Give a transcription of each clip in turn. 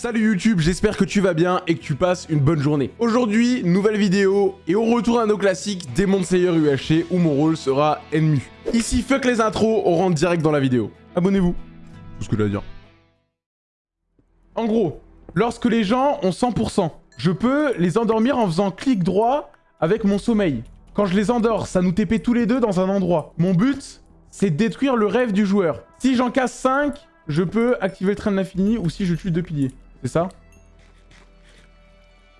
Salut YouTube, j'espère que tu vas bien et que tu passes une bonne journée. Aujourd'hui, nouvelle vidéo et on retourne à nos classiques Demon Slayer UHC où mon rôle sera ennemi. Ici, fuck les intros, on rentre direct dans la vidéo. Abonnez-vous. Tout ce que j'ai à dire. En gros, lorsque les gens ont 100%, je peux les endormir en faisant clic droit avec mon sommeil. Quand je les endors, ça nous TP tous les deux dans un endroit. Mon but, c'est de détruire le rêve du joueur. Si j'en casse 5, je peux activer le train de l'infini ou si je tue deux piliers. C'est ça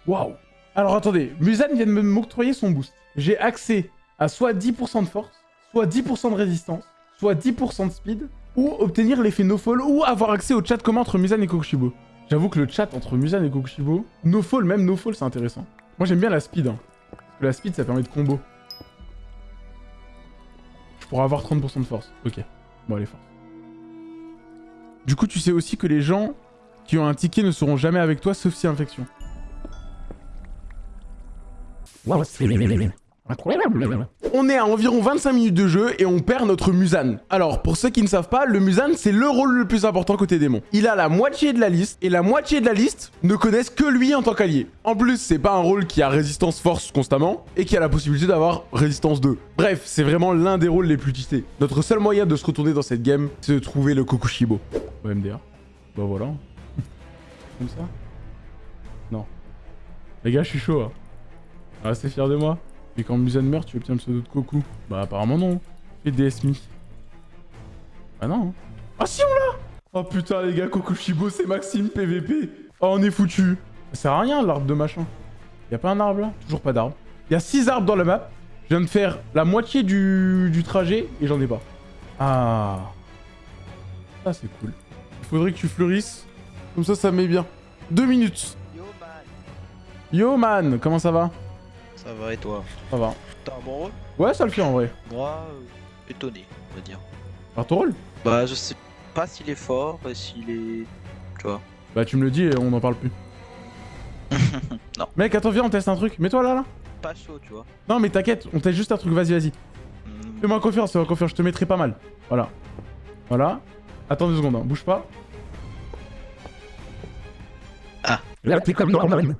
Waouh Alors attendez, Musan vient de m'octroyer son boost. J'ai accès à soit 10% de force, soit 10% de résistance, soit 10% de speed, ou obtenir l'effet no-fall, ou avoir accès au chat commun entre Musan et Kokushibo. J'avoue que le chat entre Musan et Kokushibo, no-fall, même no-fall, c'est intéressant. Moi j'aime bien la speed, hein. Parce que la speed, ça permet de combo. Je pourrais avoir 30% de force. Ok. Bon, allez, force. Du coup, tu sais aussi que les gens qui ont un ticket ne seront jamais avec toi sauf si infection. On est à environ 25 minutes de jeu et on perd notre Musan. Alors, pour ceux qui ne savent pas, le Musan, c'est le rôle le plus important côté démon. Il a la moitié de la liste, et la moitié de la liste ne connaissent que lui en tant qu'allié. En plus, c'est pas un rôle qui a résistance force constamment, et qui a la possibilité d'avoir résistance 2. Bref, c'est vraiment l'un des rôles les plus tistés. Notre seul moyen de se retourner dans cette game, c'est de trouver le Kokushibo. Ouais, MDR. Bah voilà. Comme ça Non. Les gars, je suis chaud. Hein. Restez fiers de moi. Et quand Musan meurt, tu obtiens le pseudo de Koku. Bah apparemment non. Fais DSMI. Ah non. Hein. Ah si on l'a Oh putain les gars, Kokushibo c'est Maxime PVP. Oh on est foutu. Ça sert à rien l'arbre de machin. Y'a pas un arbre là? Toujours pas d'arbre. Y'a 6 arbres dans la map. Je viens de faire la moitié du, du trajet et j'en ai pas. Ah. Ça c'est cool. Il faudrait que tu fleurisses. Comme ça, ça met bien. Deux minutes. Yo man, Yo man, comment ça va? Ça va et toi? Ça va. T'as un bon rôle? Ouais, ça le fait en vrai. Moi, euh, étonné, on va dire. Par ton rôle? Bah, je sais pas s'il est fort, et s'il est. Tu vois. Bah tu me le dis et on n'en parle plus. Non. Mec, attends, viens, on teste un truc. Mets-toi là, là. Pas chaud, tu vois. Non, mais t'inquiète, on teste juste un truc. Vas-y, vas-y. Hmm, Fais-moi confiance, fais-moi confiance. Je te mettrai pas mal. Voilà. Voilà. Attends deux secondes, hein. bouge pas. Ah. comme normal.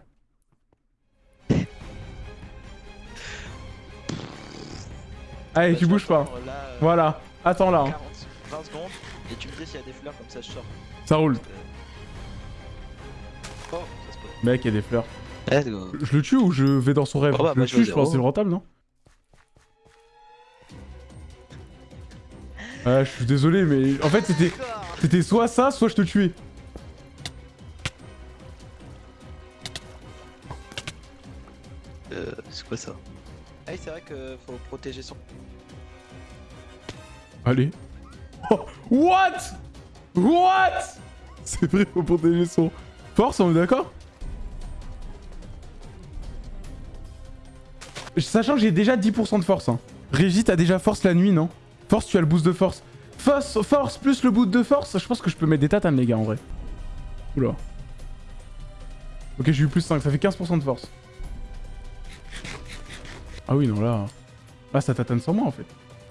Allez, tu je bouges pas. là, euh, Voilà. Attends là. hein. 40, 20 secondes, et tu me dis s'il y a des fleurs, comme ça je sors. Ça roule. Oh, ça se peut. Mec, il y a des fleurs. Let's go. Je le tue ou je vais dans son rêve? Oh bah, Je le je tue, je au pense que c'est le rentable, non? Ouais, je suis désolé, mais en fait, c'était c'était soit ça, soit je te tuais. Ça Ah oui, c'est vrai que faut protéger son. Allez. Oh, what? What? C'est vrai, faut protéger son... Force, on est d'accord? Sachant que j'ai déjà 10% de force. Hein. Régis, t'as déjà force la nuit, non? Force, tu as le boost de force. Force, force plus le boost de force, je pense que je peux mettre des tatanes, les gars, en vrai. Oula. Ok, j'ai eu plus 5, ça fait 15% de force. Ah oui, non, là... Là, ça tatane sans moi, en fait.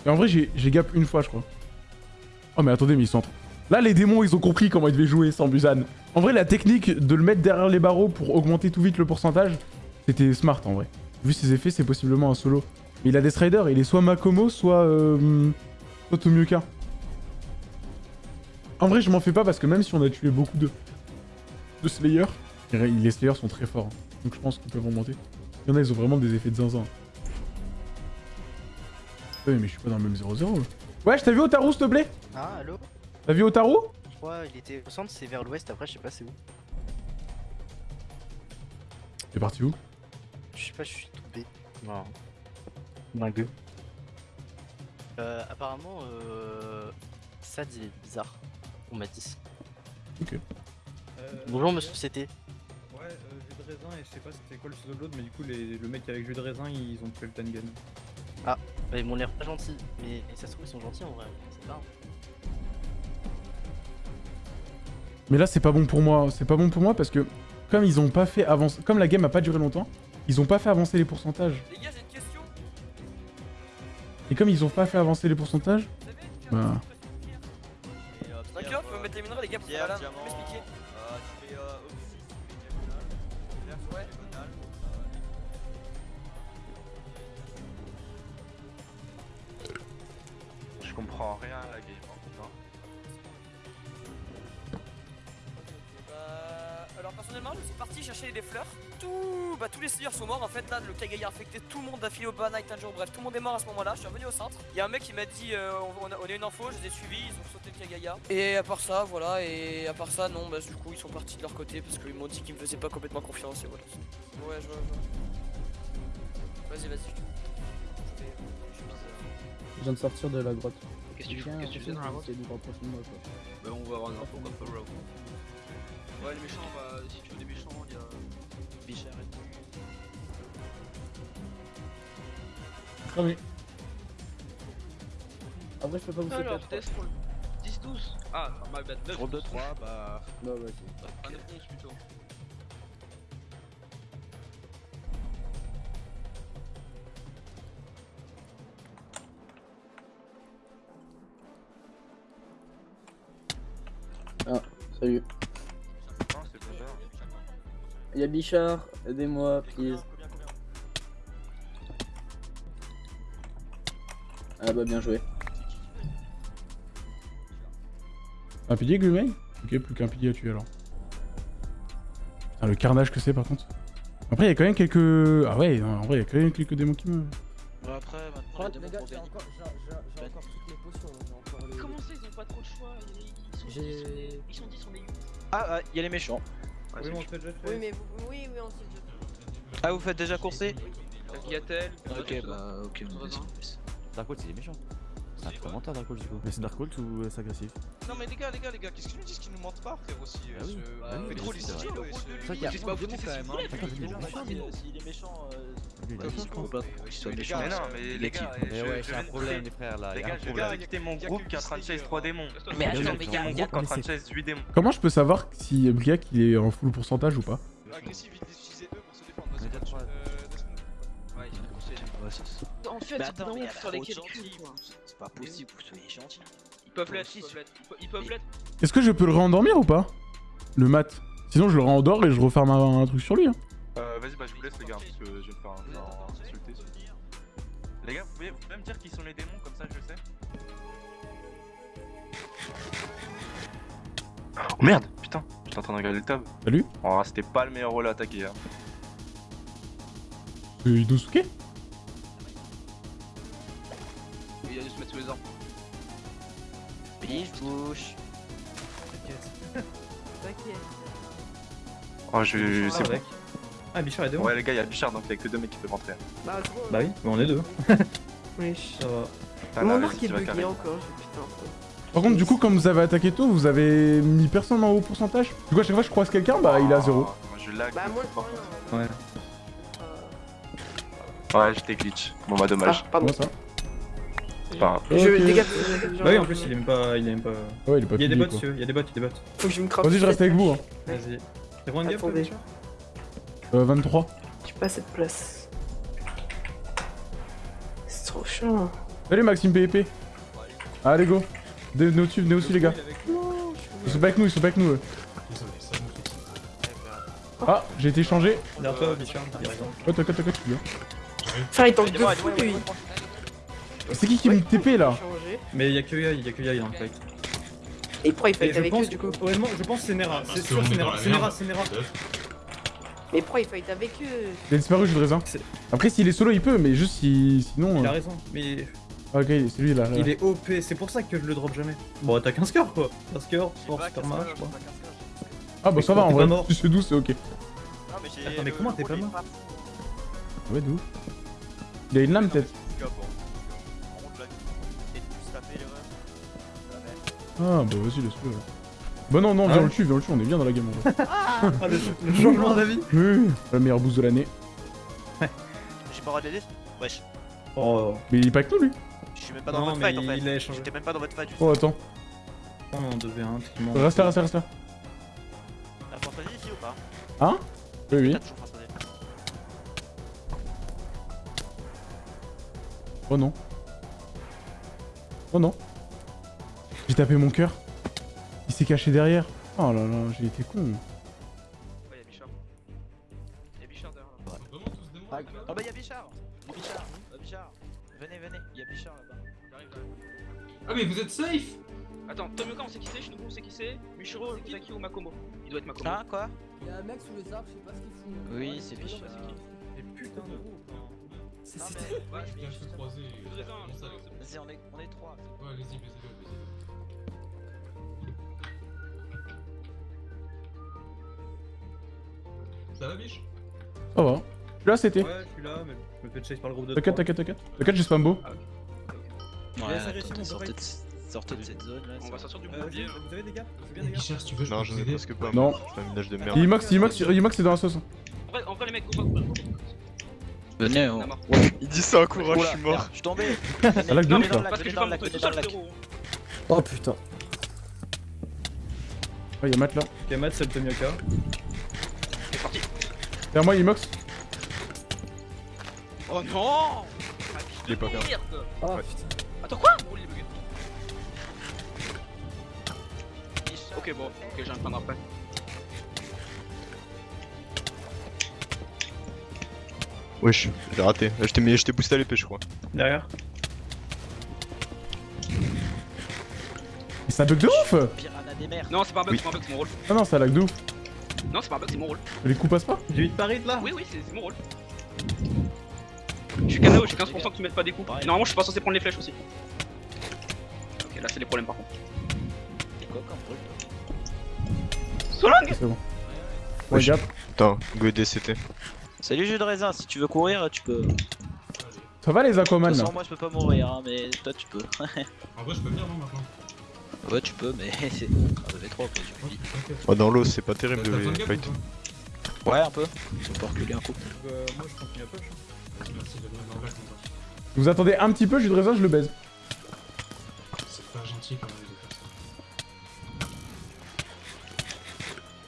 Et en vrai, j'ai gap une fois, je crois. Oh, mais attendez, mais ils sont... en Là, les démons, ils ont compris comment ils devaient jouer sans Busan. En vrai, la technique de le mettre derrière les barreaux pour augmenter tout vite le pourcentage, c'était smart, en vrai. Vu ses effets, c'est possiblement un solo. Mais il a des striders, il est soit Makomo, soit... Euh, soit Tomioka. En vrai, je m'en fais pas parce que même si on a tué beaucoup de... de Slayer, les Slayers sont très forts. Donc je pense qu'ils peuvent remonter. Il y en a, ils ont vraiment des effets de zinzin. Ouais, mais je suis pas dans le même 0-0. là. Ouais, je t'ai vu Otaru, s'il te plaît Ah, allô? T'as vu Otaru Je crois il était au centre, c'est vers l'ouest, après je sais pas c'est où. T'es parti où? Je sais pas, je suis tombé. Non. Dingue. Euh, apparemment, euh... Sad il est bizarre. On m'a dit. Ok. Bonjour monsieur CT. Ouais, euh, jus de raisin et je sais pas c'était quoi le pseudo de l'autre, mais du coup les- le mec avec jus de raisin ils ont tué le Tengen. Bah, ils m'ont l'air pas gentils, mais ça se trouve ils sont gentils en vrai. C'est pas. Mais là, c'est pas bon pour moi. C'est pas bon pour moi parce que comme ils ont pas fait avancer... Comme la game a pas duré longtemps, ils ont pas fait avancer les pourcentages. Les gars, j'ai une question. Et comme ils ont pas fait avancer les pourcentages, Vous Bah. Et faut Pierre, mettre les minerais, les gars, pour faire diamant. m'expliquer. Comprends rien à la game. hein, putain. Bah, alors personnellement, je suis parti chercher des fleurs. Tout, bah, tous les seigneurs sont morts en fait. Là, le Kagaya a infecté tout le monde d'affilée au bas, Night, un jour. Bref, tout le monde est mort à ce moment-là. Je suis revenu au centre. Il y a un mec qui m'a dit euh, on, a, on a une info, je les ai suivis, ils ont sauté le Kagaya. Et à part ça, voilà. Et à part ça, non, bah du coup, ils sont partis de leur côté parce qu'ils m'ont dit qu'ils me faisaient pas complètement confiance. Et voilà. Ouais, je vois. je vois. Vas-y, vas-y. je vais- je suis bizarre. Je viens de sortir de la grotte. Qu'est-ce que tu fais Qu'est-ce que tu fais dans la C'est quoi. Bah on va avoir une info comme ça, bro. Ouais, les méchants, bah si tu veux des méchants, il y a Bichard et tout. Cramé. Après je peux pas vous Alors, sauter. test roll. 10, 12. Ah, my bad. 9, 2, 3, bah. Bah ouais. Un 9, 11 plutôt. Salut. Y'a Bichard, aidez-moi, please. Ah bah bien joué. Un pilier, Glumay Ok, plus qu'un pilier à tuer alors. Putain, le carnage que c'est par contre. Après, il y a quand même quelques. Ah ouais, non, en vrai, il y a quand même quelques démons qui me. Bah après, maintenant, les démons j'ai encore toutes les potions. Ils ont pas trop de choix Ils sont 10, J'ai- ils sont 10, on est 8. Ah, ah, il y a les méchants. Ouais, Oui, mais on fait déjà fait. Oui, mais vous... oui, oui, on déjà Ah, vous faites déjà courser? Yatel. Ok, bah, ok, on. Darkhold c'est des méchants. C'est un commentaire Darkhold du coup. Mais c'est Darkhold ou euh, c'est agressif Non, mais les gars, les gars, les gars, qu'est-ce qu'ils nous disent qu'ils nous mentent pas, frère aussi Ah oui. euh, fait mais trop les C'est ce- vrai qu'il y a pas démon vous quand même, il est méchant, euh, il est méchant, Mais non, mais les l'équipe. gars, Mais je- ouais, c'est un de problème quitter- les frères là. Les gars, je viens de quitter mon groupe qui est en train de chase 3 démons. Mais attends, J'ai mais a- mon groupe qui est en train de chase 8 démons. Comment je peux savoir si Briac il est en full pourcentage ou pas Agressif, vite d'utiliser eux pour se défendre. En fait, Mais attends, mais sur quoi. C'est pas possible, vous soyez gentils. Ils peuvent l'être, ils peuvent l'être. Ils peuvent- Ils peuvent l'être. Est-ce que je peux le réendormir ou pas Le mat. Sinon, je le réendors et je referme un, un truc sur lui. Hein. Euh, vas-y, bah je vous laisse les gars, parce que je vais me faire un- insulter. Les gars, vous pouvez, vous pouvez me dire qui sont les démons, comme ça je sais Oh merde, putain, j'étais en train de regarder le tab. Salut Oh, c'était pas le meilleur rôle à attaquer. Hein. Euh, Inosuke? Se mettre sous les arbres. Biche, bouche. T'inquiète. Oh, je. C'est bon. Ah, Bichard est devant. Ouais, les gars, il y a Bichard donc il y a que deux mecs qui peuvent rentrer. Bah. Bah oui, mais on est deux. Wesh. Ça va. Putain, Mon vas-y, est bugué encore. j'ai- Putain. Par contre, du coup, comme vous avez attaqué tôt, vous avez mis personne en haut pourcentage Du coup, à chaque fois que je croise quelqu'un, bah il est à zéro. Moi je lag. Bah, moi, je prends rien. Ouais. Euh, Ouais, j'étais glitch. Bon bah dommage. Ah, pardon. Ça pas grave. Je dégage. Bah oui, en plus, il aime pas. Il aime pas. Ouais, il est pas Il y a des bots, il y a des bots, il y a des bots. Faut que je me craque. Vas-y, je reste avec vous. Hein. Vas-y. T'as combien de gap. Bichard Euh, 23. J'ai pas cette place. C'est trop chiant. Salut Maxime PEP. Allez, go. Venez au-dessus, venez au-dessus, les gars. Ils sont pas avec nous, ils sont pas avec nous. eux. Ah, j'ai été changé. Derrière toi, Bichard, suis bien. Frère, il tank de fou, lui. C'est qui qui me TP là. Mais il y a que Yai, il y a que Yai dans le fight. Et pourquoi il fight je avec pense, eux, du coup honnêtement, je pense que c'est Nera. C'est sûr, c'est Nera. C'est Nera, c'est Nera. Mais pourquoi il fight avec eux Il a disparu, je le raisin. C'est- Après, s'il est solo, il peut, mais juste si... sinon. Il a euh, raison. Mais ah, Ok, c'est lui là. là. il est OP, c'est pour ça que je le drop jamais. Bon, t'as 15 cœurs quoi. 15 cœurs, sport, super match, je crois. Ah, bah ça va, en vrai. mort. Si c'est doux, c'est ok. Attends, mais comment t'es pas mort Ouais, d'où Il a une lame peut-être. Ah, bah vas-y, laisse-le. Bah non, non, Ah viens ouais le tue, viens le tue, on est bien dans la game en vrai. Ah, le, le changement d'avis Oui, La meilleure boost de l'année. J'ai pas le droit de l'aider Wesh. Oh, Mais il est pas avec nous lui? Je suis même pas dans Non, votre mais fight en fait. il a échangé. J'étais même pas dans votre fight. Oh, attends. oh non, 2v1, tellement. Reste là, reste là, reste là. La fantasy ici ou pas? Hein? Oui, oui. Oh non. Oh non. J'ai tapé mon cœur. Il s'est caché derrière. Oh là là, j'ai été con. Ouais, y'a Bichard. Y'a Bichard derrière là. Oh bah y'a Bichard Y'a Bichard Oh, Bichard Venez, venez, y'a Bichard là-bas. J'arrive là. Ah mais vous êtes safe Attends, Tomioka on sait qui c'est, Shinobu on sait qui c'est, Michiro, Zaki ou Makomo Il doit être Makomo. Ah, quoi Il y a un mec sous les arbres, je sais pas ce qu'ils font. Oui, c'est Bichard. Mais putain de gros. C'est c'était- ouais, Je viens croiser. Un. Vas-y, on est, trois. Ouais, allez-y, baisez-le, baisez-le. Ça va, biche Ça va. Je suis là, c'était. Ouais, je suis là, mais je me fais chase par le groupe de T'inquiète, t'inquiète, t'inquiète. T'inquiète, j'ai spam beau. Ouais, laisse arrêter, attendez, mon sortez de, sortez de cette zone là. On va sortir du Euh, bourbier. vous avez des gars Vous avez des gars Bichard, si tu veux, je Non, peux je vous ai presque pas. Non. Je fais un ménage de merde. Imax, Imax, Imax, c'est dans la sauce. En vrai, en vrai les mecs, on va. Venez, On. Il dit ça, courage, Oula, je suis mort. Je suis tombé Ah, lac de Non, ouf, là. Parce que venez dans pas le lac, monter tout venez dans le lac. Oh putain. Ouais, y'a Matt là. Ok, Matt, c'est le Tomioka. Derrière moi, Imox. Oh non Il est pas. Merde Oh Ouais. putain. Attends quoi? Oh, il est bugué. Ok, bon, ok, j'ai un plan après. Wesh, j'ai raté. Je t'ai mis- je boosté à l'épée, je crois. Derrière. Mais c'est un bug de ouf Piranha des mers. Non, c'est pas un bug, Oui. c'est pas un bug, c'est mon rôle. Ah non, c'est un lag de ouf. Non, c'est pas un bug, c'est mon rôle. Les coups passent pas J'ai 8 paris là Oui, oui, c'est mon rôle. Je suis KO, j'ai 15% qui mettent pas des coups. Normalement, je suis pas censé prendre les flèches aussi. Ok, là, c'est les problèmes par contre. C'est quoi comme rôle Solang C'est bon. Ouais, Ouais, gap. Putain, go DCT. Salut jus de raisin, si tu veux courir, tu peux. De Ça va les Aquaman là façon, moi je peux pas mourir, hein, mais toi tu peux. En vrai, je peux venir, non, maintenant ouais, tu peux, mais c'est. Ah, fait trop, quoi, tu me dis. T'inquiète. Oh, dans l'eau, c'est pas terrible de gap fight. ou pas Ouais, un peu. On peut reculer un coup. Euh, moi je continue à push. Merci de venir dans le lac, mon pote. Vous attendez un petit peu, jus de raisin, je le baise. C'est pas gentil quand même de faire ça.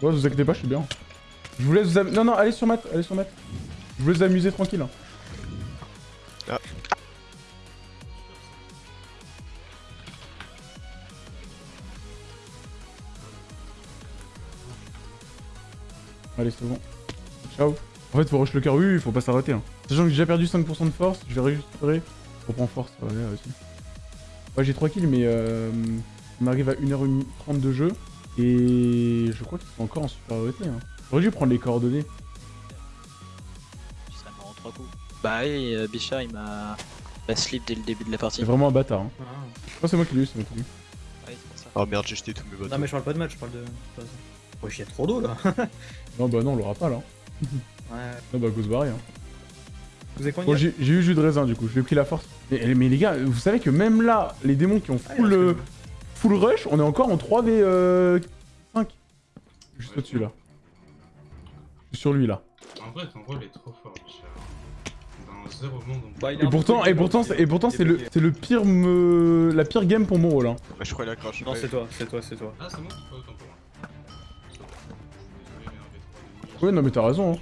Ouais, vous inquiétez pas, je suis bien. Je vous laisse vous am... Non, non, allez sur Matt, allez sur Matt. Je vous laisse amuser tranquille. hein. Ah. Allez, c'est bon. Ciao. En fait, faut rush le cœur. Oui, oui, faut pas s'arrêter. Hein. Sachant que j'ai déjà perdu 5% de force, je vais récupérer. Je reprends force, ouais, là aussi. Ouais, j'ai 3 kills, mais euh, on arrive à 1h30 de jeu. Et je crois qu'ils sont encore en supériorité. Hein. J'aurais dû prendre les coordonnées. Tu serais mort en trois coups. Bah oui, euh, Bichard il m'a. m'a slip dès le début de la partie. C'est vraiment un bâtard. Hein. Ah. Oh, c'est moi qui l'ai eu, c'est moi qui l'ai eu. Ouais, c'est pour ça. Oh merde, j'ai jeté tous mes bateaux. Non, mais je parle pas de match, je parle de. Wesh, y'a trop d'eau là. Non, bah non, on l'aura pas là. Ouais. Non, bah, go se barrer. Hein. Vous avez quoi Bon, j'ai eu jus de raisin du coup, je lui ai pris la force. Mais, mais les gars, vous savez que même là, les démons qui ont Ah, full, euh, full rush, on est encore en 3v5. Juste Ouais. au-dessus là. Je suis sur lui là. En vrai, ton rôle est trop fort, Bichard. Dans zéro monde, on. Bah, Et pourtant, et pourtant, et pourtant c'est le, bloqué. c'est le pire, me... la pire game pour mon rôle. Hein. Bah, je crois qu'il a crash. Non, c'est toi, c'est toi, c'est toi. Ah, c'est moi qui fais autant pour moi. Ouais, non, mais t'as raison, hein.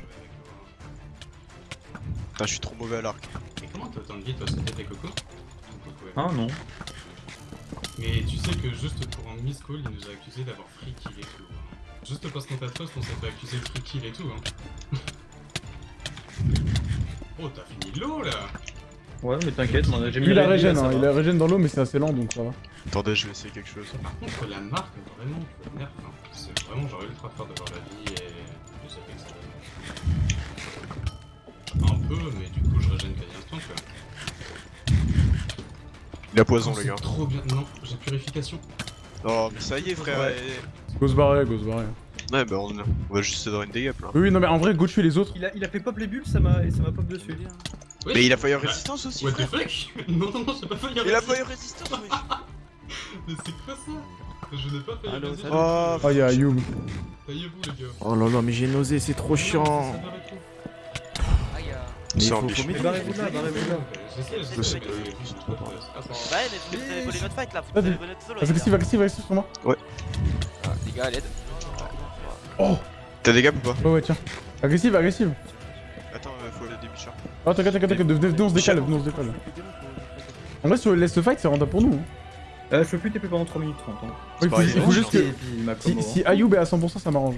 Putain, je suis trop mauvais à l'arc. Mais comment t'as autant de vie, toi, c'était tes cocos Ah non. Mais tu sais que juste pour un miss call, il nous a accusé d'avoir free kill et tout. hein. Juste parce qu'on t'a trust, on s'est fait accuser de free kill et tout. Hein. oh, t'as fini de l'eau là Ouais, mais t'inquiète, moi, j'ai mis il a la régène, ça hein. il a régène dans l'eau, mais c'est assez lent donc ça va. Attendez, je vais essayer quelque chose. Par contre, la marque, vraiment, nerf. Hein. C'est vraiment genre ultra fort d'avoir la vie et ça Un peu, mais du coup, je régène quasi instant quoi. Il a poison, Oh, les c'est gars. trop bien. Non, j'ai purification. Oh, mais ça y est, frère. Ouais. Go se barrer, go se barrer. Ouais, bah, on, on va juste se donner une dégâts là. Oui, oui, non, mais en vrai, go tuer les autres. Il a, il a fait pop les bulles, ça m'a et ça m'a pop dessus. Mais il a fire bah, résistance aussi, What the fuck? Non, non, non, j'ai pas failli Il a fire résistance, wesh. Mais c'est quoi ça? Je n'ai pas failli Allô, résister. salut. Oh, Oh, y'a Youm. Taillez-vous les gars. Oh là là, mais j'ai nausé, c'est trop chiant. Tout. Aïe, euh, Mais C'est faut, barrez-vous de là, barrez-vous là. Je sais. je. Ah. Ouais, mais vous avez volé notre fight là, vous avez volé notre solo. Agressif, agressif, agressif sur moi. Ah, les gars, à l'aide. Oh T'as des gaps ou pas Ouais, ouais, tiens. Agressive, agressive. Attends, euh, faut aller des bichons. Oh, t'inquiète, t'inquiète, t'inquiète, venez, on se décale, venez, on se décale. En vrai, si on laisse le fight, c'est rentable pour nous. hein. Euh, je peux plus TP pendant 3 minutes 30. Hein. Il faut, il faut juste que. Si, si. Ayoub est à 100%, ça m'arrange.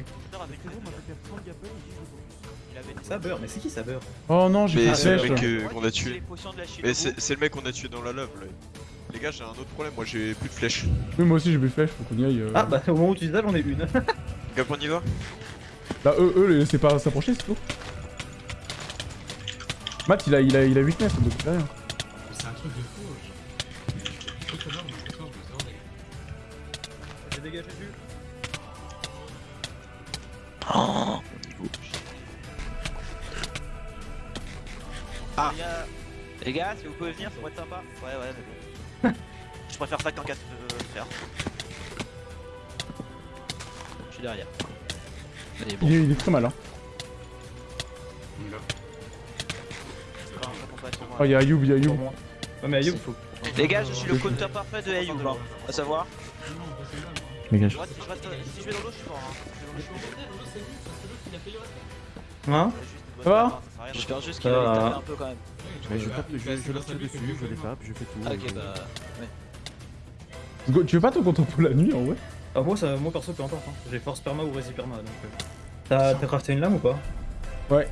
Saber, mais c'est qui Saber? Oh non, j'ai fait c'est le mec euh, qu'on a tué. de. Mais c'est le mec qu'on a tué dans la love là. Les gars, j'ai un autre problème, moi j'ai plus de flèches. Oui, moi aussi j'ai plus flèche, faut qu'on y aille. euh. Ah bah au moment où tu dis ça, j'en ai une. Cap, on y va? Bah, eux, eux, c'est pas s'approcher, c'est tout. Matt, il a, il a, il a weakness, donc il fait rien. C'est un truc de dégagé du. Ah. Les gars, si vous pouvez venir, ça pourrait être sympa. Ouais, ouais, mais bon. Je préfère ça qu'en 4 de faire. Je suis derrière. Allez, bon. Il est, il est très mal, hein. Oh, il y a Ayoub, il y a Ayoub. Ouais, mais Ayoub, faut. Les gars, je suis le counter parfait de Ayoub, hein. À savoir. Je reste- je reste- si je vais dans l'eau, je suis mort. Hein. Hein Ça va J'espère juste qu'il va les taper un peu quand même. Mais je tape, je, je leur tire dessus, je les tape, je fais tout. Ah, ok, bah. Ouais. Go- Tu veux pas ton contre pour la nuit en vrai? Ah, moi, ça, moi perso, peu importe. Hein. J'ai force perma ou rési perma donc. euh. T'as crafté une lame ou pas? Ouais.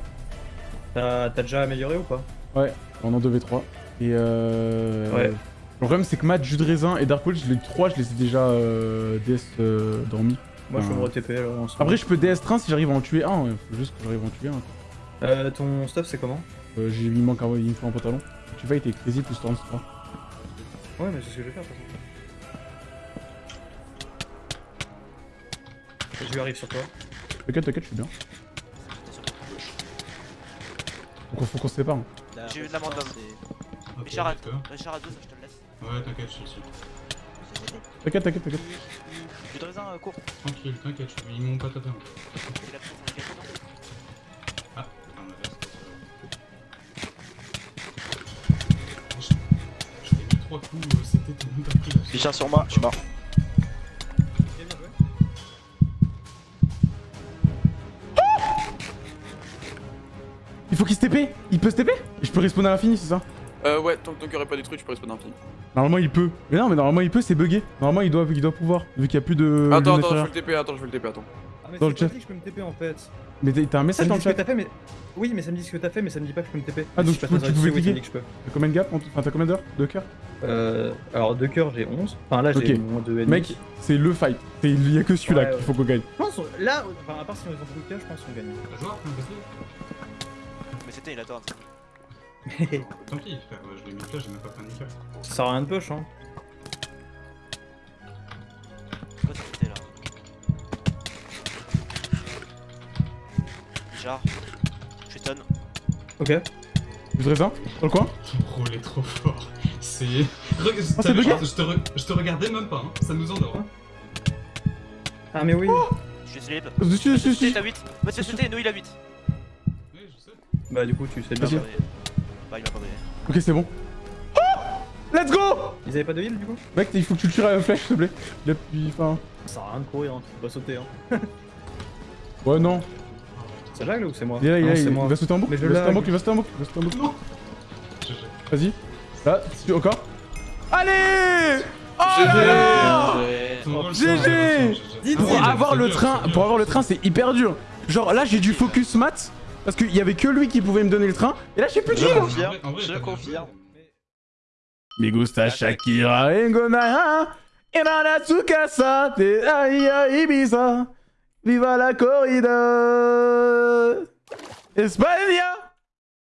T'as t'as déjà amélioré ou pas? Ouais, on en 2v3. Et euh. Ouais. Le problème c'est que Matt, Jus de raisin et Dark Wolf, je les 3, je les ai déjà euh, DS euh, dormis. Moi, je peux me Enfin, re-TP alors. en ce Après, je peux DS train si j'arrive à en tuer un, ouais. Faut juste que j'arrive à en tuer un. quoi. Euh, ton stuff, c'est comment? Euh, j'ai il me manque un, il me faut un pantalon. Tu vas, il était crazy plus Storm 3. Ouais, mais c'est ce que je vais faire de toute façon. Je lui arrive sur toi. T'inquiète, t'inquiète, je suis bien. Donc faut qu'on se sépare. hein. J'ai eu de la mandum. Ok, Richard à. Richard à 2, ça je te. Ouais, t'inquiète, je suis. T'inquiète, t'inquiète, t'inquiète. De raisin, euh, court. Tranquille, t'inquiète, je suis mon patatin. Il a pris son gâteau. Ah, putain, on a Je je t'ai mis trois coups, euh, c'était pas pris la Richard sur moi, je suis mort. Bien, bien joué. Il faut qu'il se TP Il peut se TP je peux respawn à l'infini, c'est ça? Euh, ouais, tant que cœur est pas détruit, tu peux respawn infini. Normalement il peut. Mais non, mais normalement il peut, c'est bugué. Normalement il doit, il doit pouvoir, vu qu'il y a plus de. Attends, attends, je fais le TP, attends, je fais le TP, attends. Ah, mais Dans c'est le pas chat. dit que je peux me TP en fait. Mais t'as- un message me dans le chat t'as fait, mais. Oui, mais ça me dit ce que t'as fait, mais ça me dit pas que je peux me TP. Ah, donc Si tu je peux- tu pouvais oui. T'as combien de gap en tout Enfin, t'as combien d'heures De cœur? Euh. Alors, deux cœurs, j'ai 11. Enfin, là, j'ai Ok. moins de ennemis. Mec, c'est le fight. Il y a que celui-là Ouais, qu'il faut qu'on gagne. Je pense, là, enfin, à part si on ont beaucoup de cœurs, je pense qu'on gagne. Un de Mais c'était une attente. Tant pis, frère, je l'ai mis là, j'ai même pas plein de cœur. Ça sert à rien de push, hein. Quoi ça c'était là Richard. Je suis tonne. Ok. Jus de raisin Dans le coin Ton rôle est trop fort. C'est. Re- Oh, vu, bugué je, te re- je te regardais même pas, hein. ça nous endort. Hein. Ah, mais oui. Je suis slip. Dessus, dessus, dessus. T'as 8. Bah, c'est c'était, nous il a 8. Oui, je sais. Bah, du coup, tu sais bien. Vas-y. Bah, il m'a pas donné. Ok, c'est bon. Oh Let's go Ils avaient pas de heal, du coup Mec, il faut que tu le tires à la flèche, s'il te plaît. Il a puis, enfin. Ça sert à rien de courir, hein. Tu peux pas sauter, hein. Ouais, non. C'est Jacques là ou c'est moi Il est là, il, est Non, là, c'est il, moi. il va sauter en boucle. Mais je il va sauter en lag. boucle, il va sauter en boucle, il va sauter en boucle. Non Je- je- Vas-y. Là, encore. Allez Oh GG Ah Pour avoir le train, pour avoir le train, c'est hyper dur. Genre là, j'ai du focus mat parce qu'il y avait que lui qui pouvait me donner le train. Et là, j'ai plus de Je confirme, je confirme. Me gusta Shakira Engona Irana Tsukasa Te Aya Ibiza. Viva la corrida. España